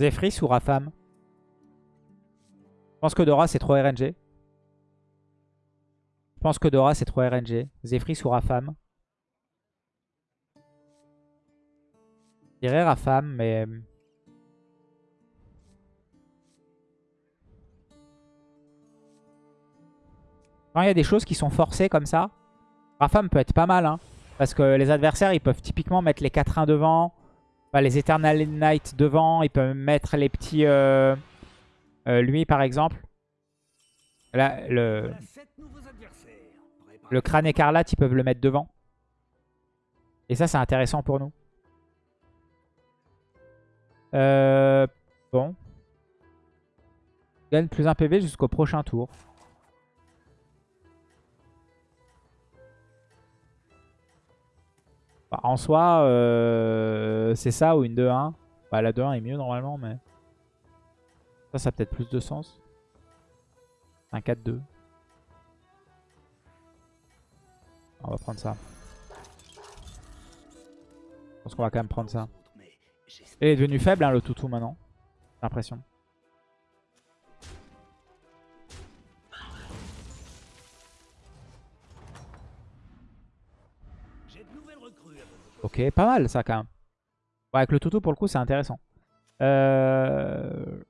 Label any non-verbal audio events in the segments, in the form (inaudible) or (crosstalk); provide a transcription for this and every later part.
Zephyris ou Rafam? Je pense que Dora c'est trop RNG. Je pense que Dora c'est trop RNG. Zephyris ou Rafam? Je Rafam, mais... Quand il y a des choses qui sont forcées comme ça, Rafam peut être pas mal. Hein, parce que les adversaires, ils peuvent typiquement mettre les 4-1 devant. Les Eternal Knight devant. Ils peuvent mettre les petits... Euh, euh, lui, par exemple. Là, le... Le crâne écarlate, ils peuvent le mettre devant. Et ça, c'est intéressant pour nous. Euh, bon. Gagne plus un PV jusqu'au prochain tour. En soi, euh, c'est ça ou une 2-1. Bah, la 2-1 est mieux normalement, mais... Ça, ça a peut-être plus de sens. Un 4-2. On va prendre ça. Je pense qu'on va quand même prendre ça. Il est devenu faible hein, le toutou maintenant. J'ai l'impression. Ok, pas mal ça quand même. avec le toutou pour le coup c'est intéressant. Euh...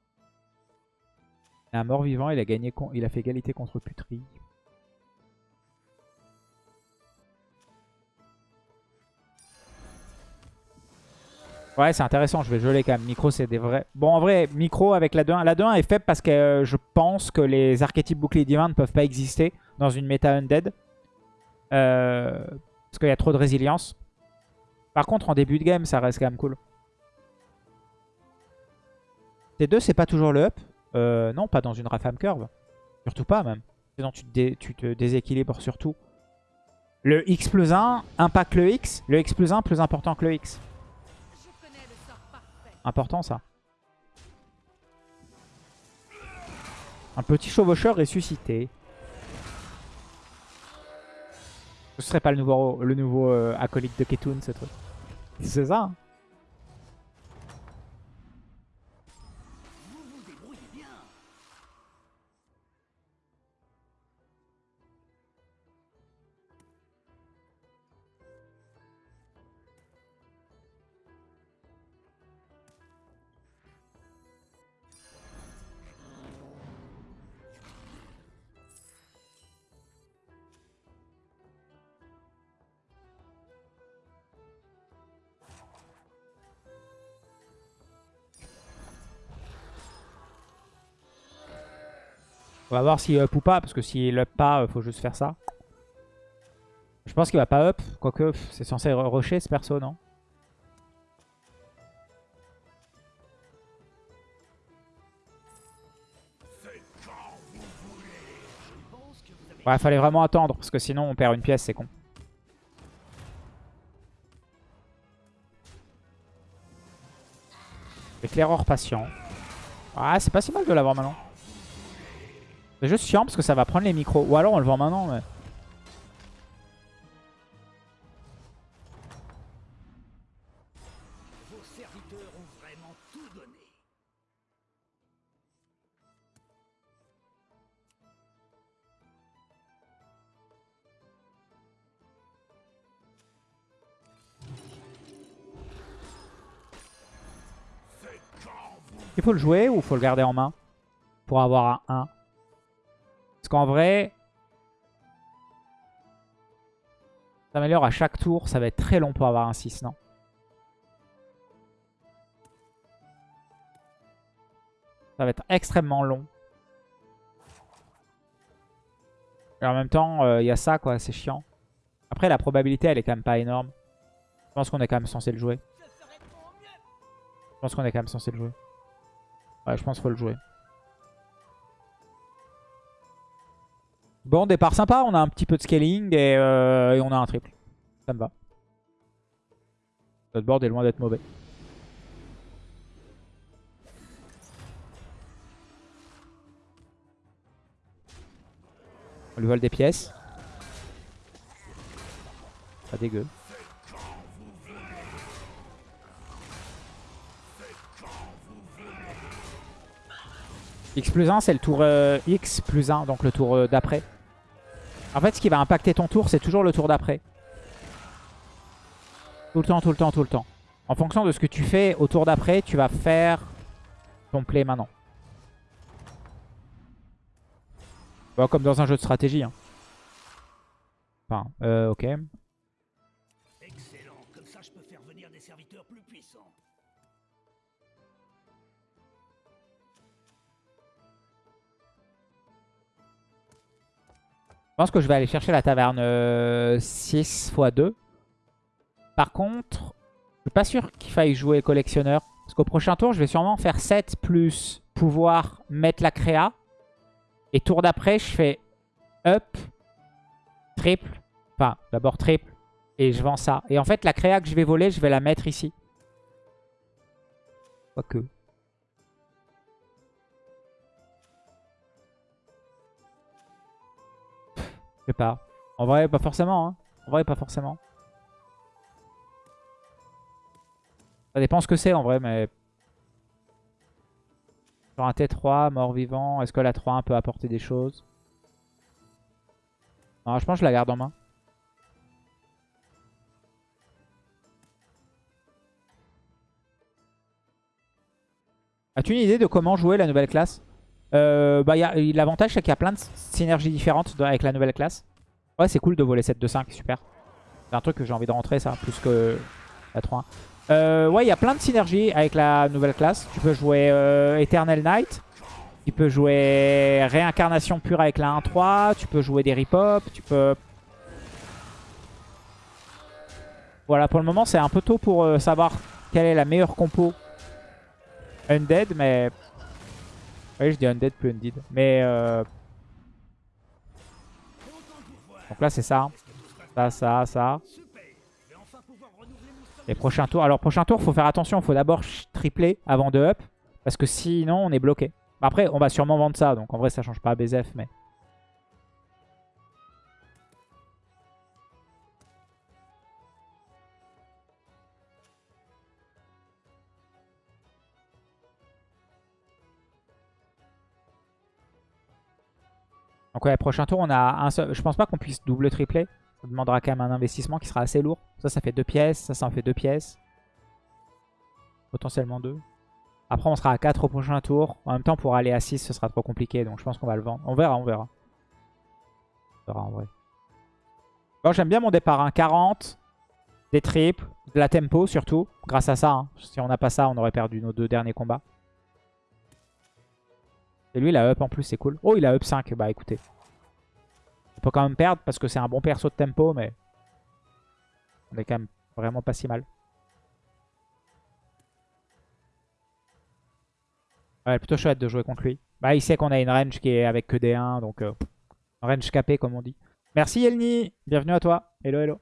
Un mort-vivant, il a gagné, il a fait égalité contre Putri. Ouais, c'est intéressant. Je vais geler quand même. Micro, c'est des vrais... Bon, en vrai, micro avec la 2-1. La 2-1 est faible parce que euh, je pense que les archétypes boucliers divins ne peuvent pas exister dans une méta undead. Euh, parce qu'il y a trop de résilience. Par contre, en début de game, ça reste quand même cool. T2, c'est pas toujours le up. Euh, non, pas dans une Rafam Curve. Surtout pas, même. Sinon, tu te, déséquilibres surtout. Le X plus 1 impacte le X. Le X plus 1 plus important que le X. Important ça. Un petit chevaucheur ressuscité. Ce serait pas le nouveau, le nouveau euh, acolyte de Ketun, ce truc. C'est ça. On va voir s'il up ou pas, parce que s'il up pas, il faut juste faire ça. Je pense qu'il va pas up, quoique c'est censé rusher ce perso, non? Ouais, fallait vraiment attendre, parce que sinon on perd une pièce, c'est con. Éclaireur patient. Ah, c'est pas si mal de l'avoir maintenant. C'est juste chiant parce que ça va prendre les micros. Ou alors on le vend maintenant. Mais... Il faut le jouer ou faut le garder en main pour avoir un 1 qu'en vrai, ça améliore à chaque tour. Ça va être très long pour avoir un 6, non? Ça va être extrêmement long. Et en même temps, euh, il y a ça, quoi. C'est chiant. Après, la probabilité, elle est quand même pas énorme. Je pense qu'on est quand même censé le jouer. Je pense qu'on est quand même censé le jouer. Ouais, je pense qu'il faut le jouer. Bon, départ sympa. On a un petit peu de scaling et, euh, on a un triple. Ça me va. Notre board est loin d'être mauvais. On lui vole des pièces. Pas dégueu. X plus 1, c'est le tour euh, X plus 1, donc le tour euh, d'après. En fait, ce qui va impacter ton tour, c'est toujours le tour d'après. Tout le temps, tout le temps, tout le temps. En fonction de ce que tu fais au tour d'après, tu vas faire ton play maintenant. Bon, comme dans un jeu de stratégie. Hein. Enfin, euh, ok. Pense que je vais aller chercher la taverne 6 x 2. Par contre, je suis pas sûr qu'il faille jouer collectionneur. Parce qu'au prochain tour, je vais sûrement faire 7 plus pouvoir mettre la créa. Et tour d'après, je fais up, triple. Enfin, d'abord triple. Et je vends ça. Et en fait, la créa que je vais voler, je vais la mettre ici. Quoique. Pas. En vrai, pas forcément. Hein. En vrai, pas forcément. Ça dépend ce que c'est en vrai, mais... Sur un T3, mort-vivant, est-ce que la 3-1 peut apporter des choses? Non, je pense que je la garde en main. As-tu une idée de comment jouer la nouvelle classe? Euh, bah, L'avantage, c'est qu'il y a plein de synergies différentes avec la nouvelle classe. Ouais, c'est cool de voler 7 2 5 super. C'est un truc que j'ai envie de rentrer, ça, plus que la 3 euh, ouais, il y a plein de synergies avec la nouvelle classe. Tu peux jouer euh, Eternal Knight. Tu peux jouer Réincarnation pure avec la 1-3. Tu peux jouer des rip-hop. Tu peux... Voilà, pour le moment, c'est un peu tôt pour savoir quelle est la meilleure compo Undead, mais... Oui, je dis Undead plus Undead. Mais... Donc là, c'est ça. Ça, ça, ça. Les prochains tours. Alors, prochain tour, faut faire attention. Il faut d'abord tripler avant de up. Parce que sinon, on est bloqué. Après, on va sûrement vendre ça. Donc, en vrai, ça change pas à BZF. Mais... Donc ouais, prochain tour, on a un seul... Je pense pas qu'on puisse double tripler. Ça demandera quand même un investissement qui sera assez lourd. Ça, ça fait deux pièces. Ça, ça en fait deux pièces. Potentiellement deux. Après, on sera à 4 au prochain tour. En même temps, pour aller à 6, ce sera trop compliqué. Donc, je pense qu'on va le vendre. On verra, on verra. On verra en vrai. Bon, j'aime bien mon départ. Hein. 40, des triples, de la tempo surtout. Grâce à ça. Hein. Si on n'a pas ça, on aurait perdu nos deux derniers combats. Et lui, il a up en plus, c'est cool. Oh, il a up 5. Bah, écoutez. On peut quand même perdre parce que c'est un bon perso de tempo, mais on est quand même vraiment pas si mal. Ouais, plutôt chouette de jouer contre lui. Bah, il sait qu'on a une range qui est avec que des 1, donc euh, range capé comme on dit. Merci Elni, bienvenue à toi. Hello, hello.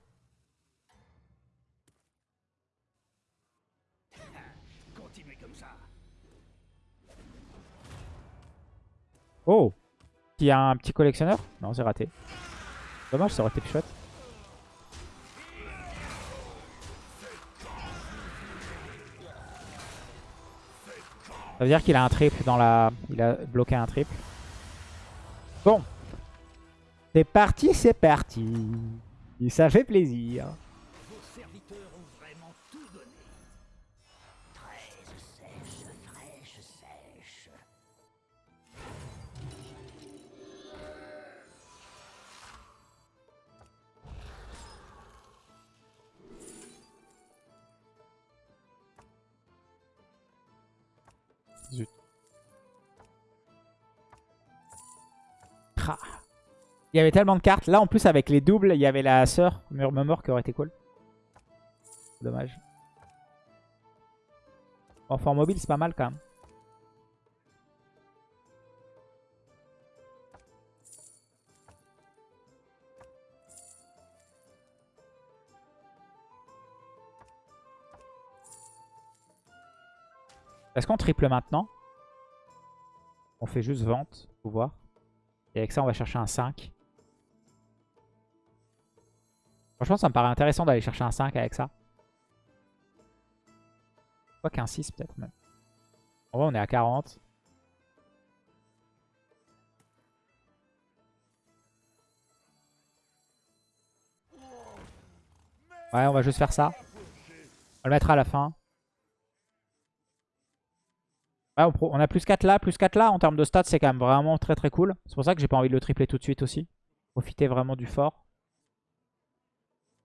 Oh il y a un petit collectionneur Non, c'est raté. Dommage, ça aurait été chouette. Ça veut dire qu'il a un triple dans la... Il a bloqué un triple. Bon. C'est parti, c'est parti. Ça fait plaisir. Il y avait tellement de cartes. Là, en plus, avec les doubles, il y avait la sœur Murmure qui aurait été cool. Dommage. En forme mobile, c'est pas mal quand même. Est-ce qu'on triple maintenant? On fait juste vente, pouvoir. Et avec ça, on va chercher un 5. Franchement, ça me paraît intéressant d'aller chercher un 5 avec ça. Quoi qu'un 6 peut-être même. En vrai, on est à 40. Ouais, on va juste faire ça. On va le mettre à la fin. Ouais, on, a plus 4 là, plus 4 là. En termes de stats, c'est quand même vraiment très très cool. C'est pour ça que j'ai pas envie de le tripler tout de suite aussi. Profiter vraiment du fort.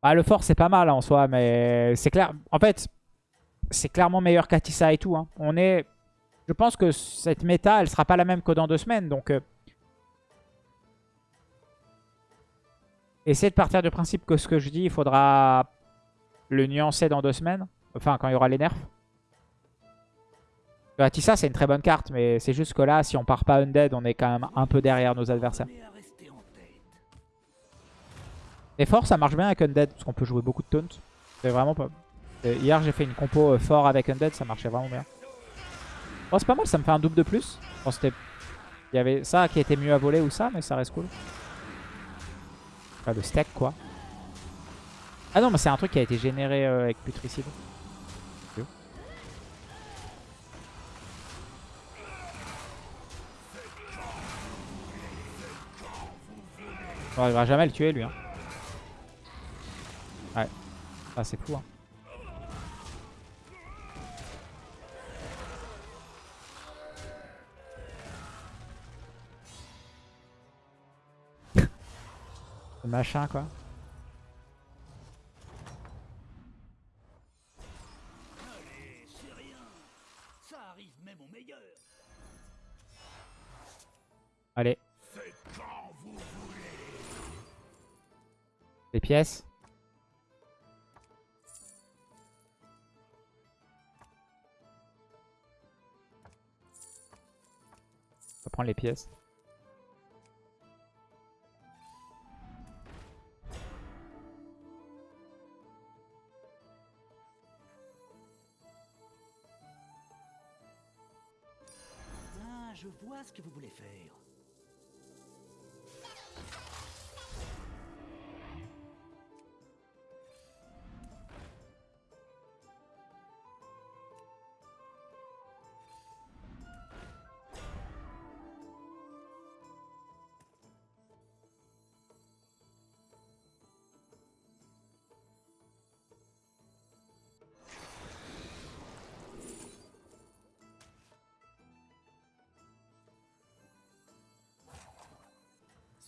Bah, le fort, c'est pas mal hein, en soi, mais c'est clair. En fait, c'est clairement meilleur qu'Atissa et tout. hein. On est... Je pense que cette méta, elle sera pas la même que dans deux semaines. Donc, euh, essayez de partir du principe que ce que je dis, il faudra le nuancer dans deux semaines. Enfin, quand il y aura les nerfs. Atissa, c'est une très bonne carte, mais c'est juste que là, si on part pas Undead, on est quand même un peu derrière nos adversaires. Et fort, ça marche bien avec Undead, parce qu'on peut jouer beaucoup de taunt. C'est vraiment pas... Euh, Hier, j'ai fait une compo euh, fort avec Undead, ça marchait vraiment bien. Bon, c'est pas mal, ça me fait un double de plus. Bon. Il y avait ça qui était mieux à voler ou ça, mais ça reste cool. Enfin, le stack, quoi. Ah non, mais c'est un truc qui a été généré euh, avec Putricide. On n'arrivera jamais à le tuer, lui. Hein. Ouais. Ah, c'est fou, hein. (laughs) Le machin, quoi. Les pièces. On va prendre les pièces.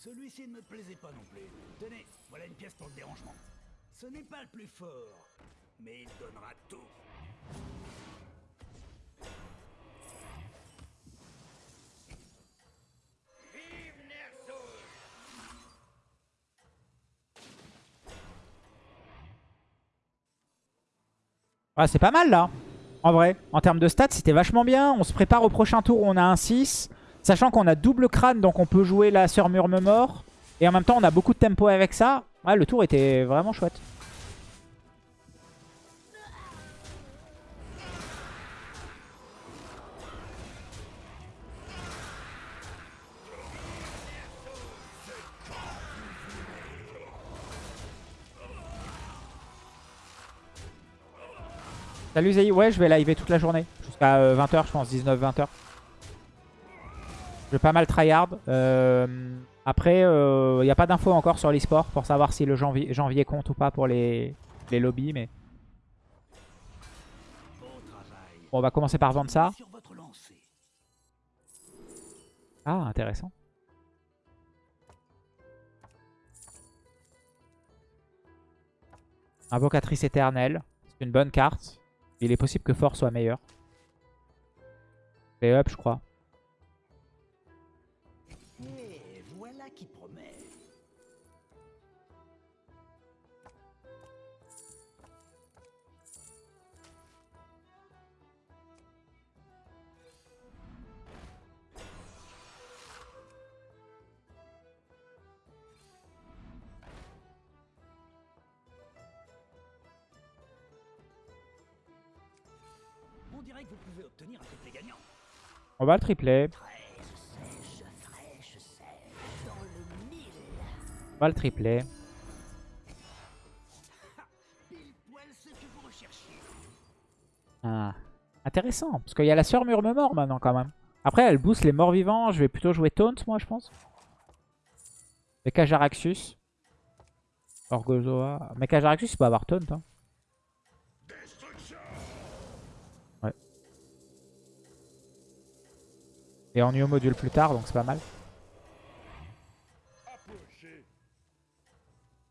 Celui-ci ne me plaisait pas non plus. Tenez, voilà une pièce pour le dérangement. Ce n'est pas le plus fort, mais il donnera tout. Ah, c'est pas mal là. En vrai, en termes de stats, c'était vachement bien. On se prépare au prochain tour où on a un 6. Sachant qu'on a double crâne, donc on peut jouer la sœur murmure Et en même temps, on a beaucoup de tempo avec ça. Ouais, le tour était vraiment chouette. Salut Zayi, ouais je vais live toute la journée. Jusqu'à 20h je pense, 19-20h. Pas mal tryhard. Euh, après, il euh, n'y a pas d'infos encore sur l'e-sport pour savoir si le janvier, janvier compte ou pas pour les, les lobbies. Mais bon, on va commencer par vendre ça. Ah, intéressant. Invocatrice éternelle. C'est une bonne carte. Il est possible que Fort soit meilleur. Et up, je crois. On va le tripler. On va le tripler. Ah, intéressant. Parce qu'il y a la sœur murmure maintenant quand même. Après, elle booste les morts vivants. Je vais plutôt jouer Taunt, moi, je pense. Et Kajaraxus. Orgozoa. Mec à Jaraxus, il peut avoir taunt. Hein. Et en new module plus tard, donc c'est pas mal.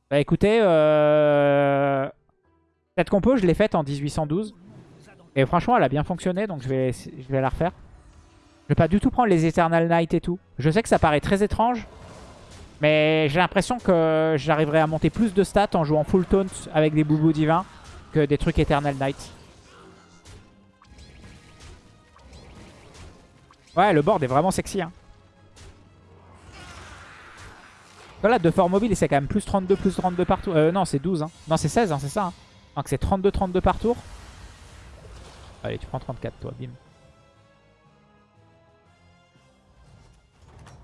Bah écoutez, euh... cette compo, je l'ai faite en 1812. Et franchement, elle a bien fonctionné, donc je vais, je vais la refaire. Je vais pas du tout prendre les Eternal Knight et tout. Je sais que ça paraît très étrange. Mais j'ai l'impression que j'arriverai à monter plus de stats en jouant full taunt avec des boubous divins que des trucs Eternal Knight. Ouais, le board est vraiment sexy. Hein. Voilà, de fort mobile, c'est quand même plus 32, plus 32 par tour. Euh, non, c'est 12. Hein. Non, c'est 16, hein, c'est ça. Hein. Donc c'est 32, 32 par tour. Allez, tu prends 34, toi, bim.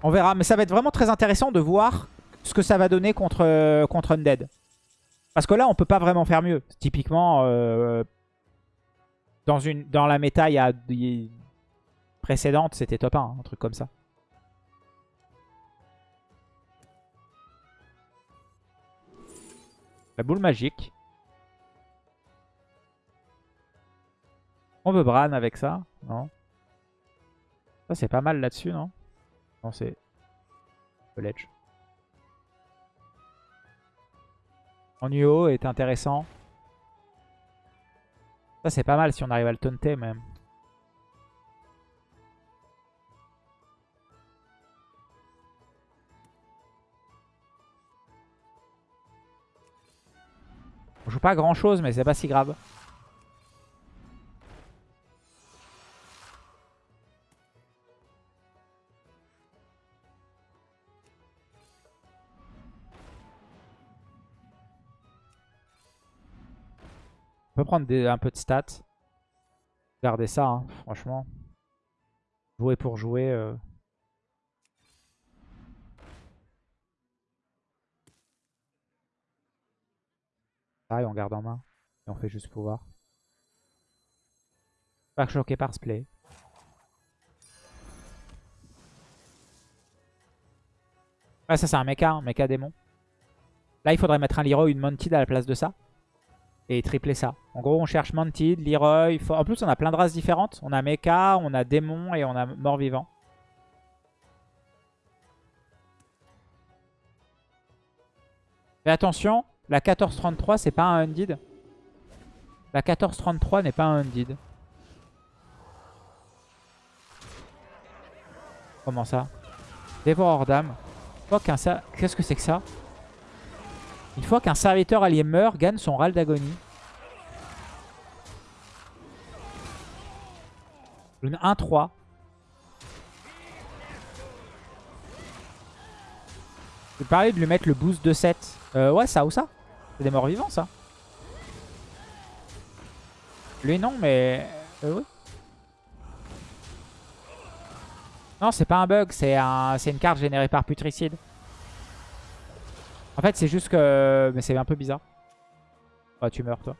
On verra, mais ça va être vraiment très intéressant de voir ce que ça va donner contre, contre Undead. Parce que là, on peut pas vraiment faire mieux. Typiquement, euh, dans, une, dans la méta il y a, précédente, c'était top 1, un truc comme ça. La boule magique. On veut Bran avec ça Non? Ça, c'est pas mal là-dessus, non? Non, c'est... Le ledge. En UO est intéressant. Ça, c'est pas mal si on arrive à le taunter, même. On joue pas grand chose, mais c'est pas si grave. On peut prendre un peu de stats. Regardez ça, hein, franchement. Jouer pour jouer. Euh... Pareil, on garde en main. Et on fait juste pouvoir. Pas choqué par ce play. Ah, ça, c'est un mecha, un mecha démon. Là, il faudrait mettre un Leroy, une Mounted à la place de ça. Et tripler ça. En gros, on cherche Mounted, Leroy. En plus, on a plein de races différentes. On a mecha, on a démon et on a mort-vivant. Mais attention, la 1433, c'est pas un Undead? La 1433 n'est pas un Undead. Comment ça? Dévoreur d'âme. Qu'est-ce que c'est que ça? Une fois qu'un serviteur allié meurt, gagne son râle d'agonie. Une 1-3. Je parler de lui mettre le boost de 7. Euh, ouais, ça ou ça? C'est des morts vivants, ça. Lui, non, mais... Euh, oui. Non, c'est pas un bug, c'est un... une carte générée par Putricide. En fait, c'est juste que... Mais c'est un peu bizarre. Oh, tu meurs, toi.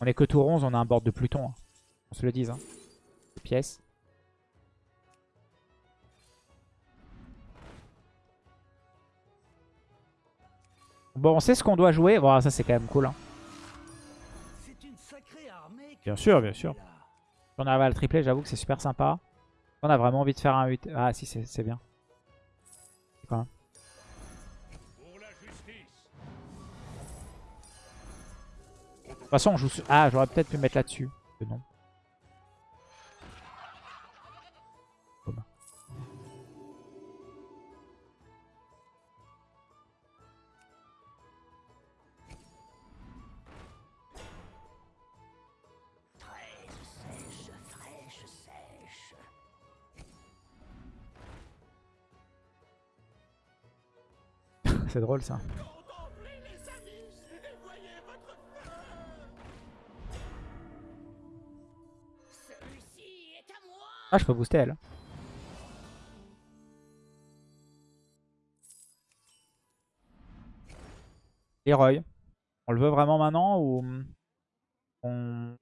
On est que tour 11, on a un board de Pluton. Hein. On se le dise. Hein. Pièces. Bon, on sait ce qu'on doit jouer. Bon, ça, c'est quand même cool. Hein. Bien sûr, bien sûr. Si on arrive à le tripler, j'avoue que c'est super sympa. On a vraiment envie de faire un 8. Ah, si, c'est bien. Quoi De toute façon, on joue... Ah, j'aurais peut-être pu mettre là-dessus. Non. Drôle ça. Ah, je peux booster elle. Leroy. On le veut vraiment maintenant ou on...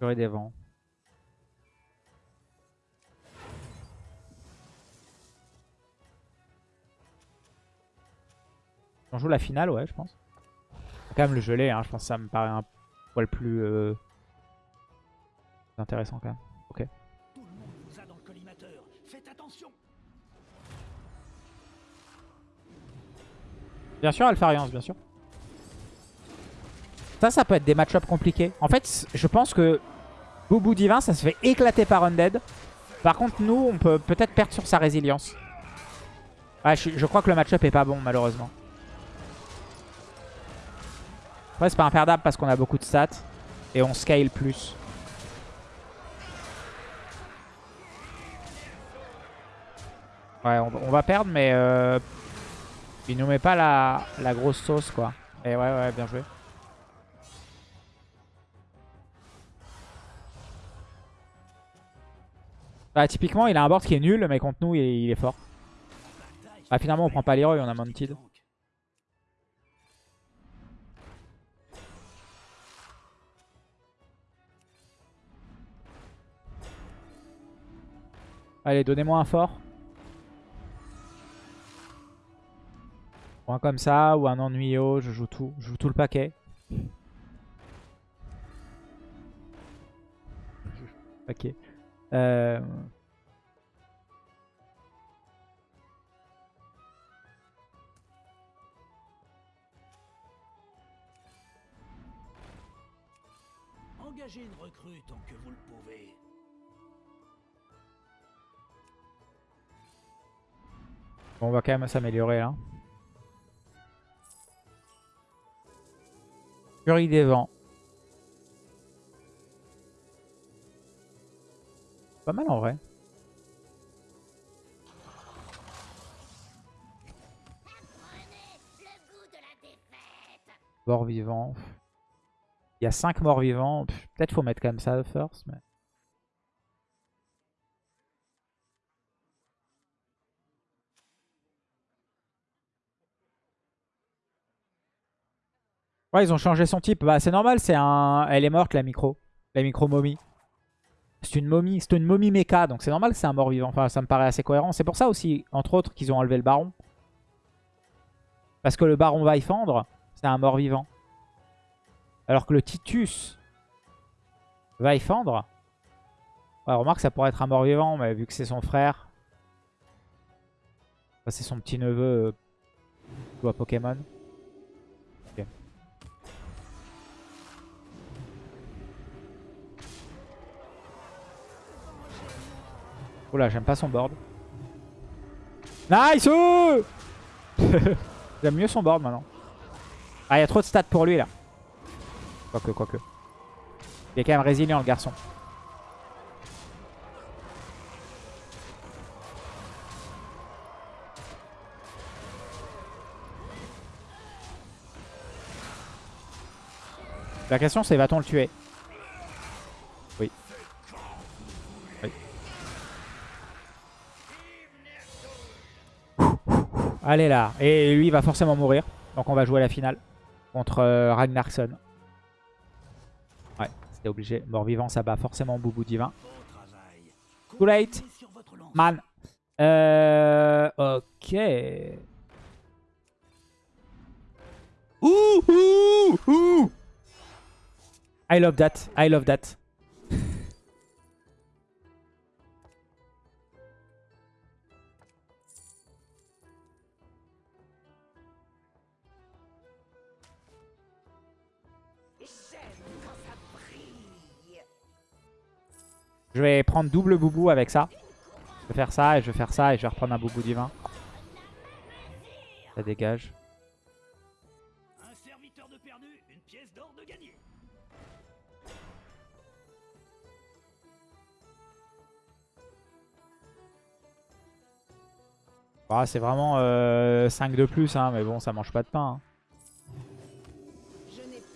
Des vents. On joue la finale, ouais, je pense. Quand même le gelé, hein, je pense que ça me paraît un poil plus euh, intéressant quand même. Ok. Tout le monde vous a dans le collimateur. Faites attention. Bien sûr, Alphariance, bien sûr. Ça, ça peut être des match-up compliqués. En fait, je pense que Boubou Divin, ça se fait éclater par Undead. Par contre, nous, on peut peut-être perdre sur sa résilience. Ouais, je, je crois que le match-up est pas bon, malheureusement. Ouais, c'est pas imperdable parce qu'on a beaucoup de stats. Et on scale plus. Ouais, on, va perdre, mais euh, il nous met pas la, la grosse sauce, quoi. Et ouais, ouais, bien joué. Bah, typiquement, il a un board qui est nul, mais contre nous, il est, fort. Ah, finalement, on prend pas l'hero, on a Mounted. Allez, donnez-moi un fort. Ou un comme ça, ou un ennuyeux, je joue tout. Je joue tout le paquet. Euh... Engagez Bon, on va quand même s'améliorer là. Furie des vents. Pas mal en vrai. Mort vivant. Il y a 5 morts vivants. Peut-être faut mettre quand même ça first. Mais... Ouais, ils ont changé son type. Bah, c'est normal, c'est un... Elle est morte, la micro. La micro momie. C'est une momie, c'est une momie méca, donc c'est normal que c'est un mort-vivant. Enfin, ça me paraît assez cohérent. C'est pour ça aussi, entre autres, qu'ils ont enlevé le baron. Parce que le baron va y fendre, c'est un mort-vivant. Alors que le Titus va y fendre. Ouais, remarque, ça pourrait être un mort-vivant, mais vu que c'est son frère. c'est son petit neveu euh, Pokémon. Oula, j'aime pas son board. Nice (laughs) J'aime mieux son board maintenant. Ah, il y a trop de stats pour lui là. Quoique, quoique. Il est quand même résilient le garçon. La question c'est va-t-on le tuer? Allez là. Et lui, il va forcément mourir. Donc on va jouer la finale contre euh, Ragnarsson. Ouais, c'était obligé. Mort-vivant, ça bat forcément Boubou Divin. Too late. Man. Euh, ok. Ouh, ouh, ouh. I love that. I love that. Je vais prendre double boubou avec ça. Je vais faire ça et je vais faire ça et je vais reprendre un boubou divin. Ça dégage. Un serviteur de perdu, une pièce d'or de gagné. Bah, c'est vraiment euh, 5 de plus, hein, mais bon, ça mange pas de pain. Hein.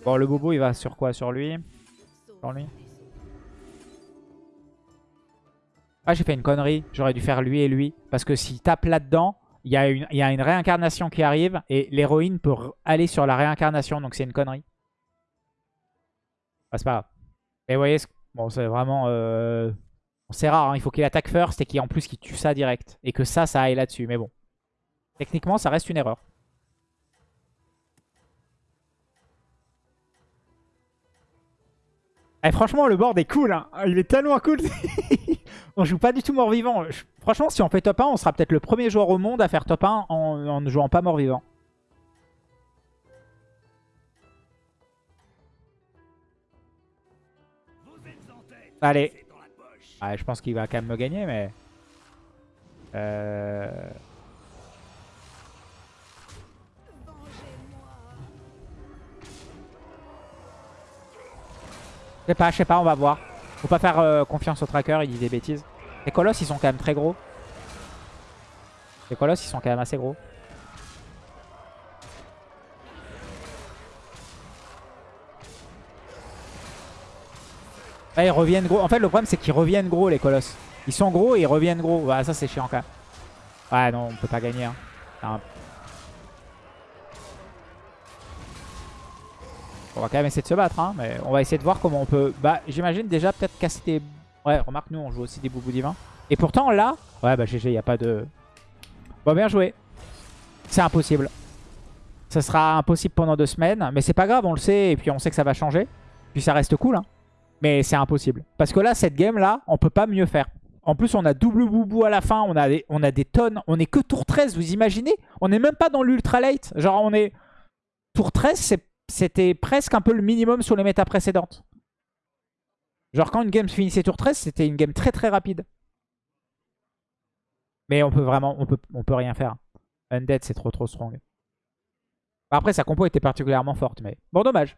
Bon, le boubou, il va sur quoi? Sur lui? Sur lui? Ah, j'ai fait une connerie. J'aurais dû faire lui et lui. Parce que s'il tape là-dedans, il y, a une, réincarnation qui arrive. Et l'héroïne peut aller sur la réincarnation. Donc c'est une connerie. Ah, c'est pas grave. Et vous voyez, Bon, c'est vraiment... Euh... C'est rare, hein. il faut qu'il attaque first et qu'en plus qu'il tue ça direct. Et que ça, ça aille là-dessus. Mais bon. Techniquement, ça reste une erreur. Eh, franchement, le board est cool. Hein. Il est tellement cool. (laughs) on joue pas du tout mort-vivant. Franchement, si on fait top 1, on sera peut-être le premier joueur au monde à faire top 1 en ne jouant pas mort-vivant. Allez. je pense qu'il va quand même me gagner, mais... Euh... Je sais pas, je sais pas, on va voir. Faut pas faire euh, confiance au tracker, il dit des bêtises. Les colosses, ils sont quand même très gros. Les colosses, ils sont quand même assez gros. ils reviennent gros. En fait, le problème, c'est qu'ils reviennent gros, les colosses. Ils sont gros et ils reviennent gros. Bah, ça, c'est chiant quand même. Ouais, non, on peut pas gagner. Hein. On va quand même essayer de se battre, hein, mais on va essayer de voir comment on peut... Bah, j'imagine déjà peut-être casser des... Ouais, remarque, nous, on joue aussi des boubous divins. Et pourtant, là... Ouais, bah, GG, il a pas de... Bon, bien joué. C'est impossible. Ça sera impossible pendant deux semaines, mais c'est pas grave, on le sait, et puis on sait que ça va changer. Puis ça reste cool, hein. Mais c'est impossible. Parce que là, cette game-là, on peut pas mieux faire. En plus, on a double boubou à la fin. On a des, on a des tonnes. On est que tour 13, vous imaginez? On n'est même pas dans l'ultra late. Genre, on est... Tour 13, c'était presque un peu le minimum sur les méta précédentes. Genre, quand une game finissait tour 13, c'était une game très très rapide. Mais on peut vraiment... On peut, on peut rien faire. Undead, c'est trop trop strong. Après, sa compo était particulièrement forte, mais... Bon, dommage.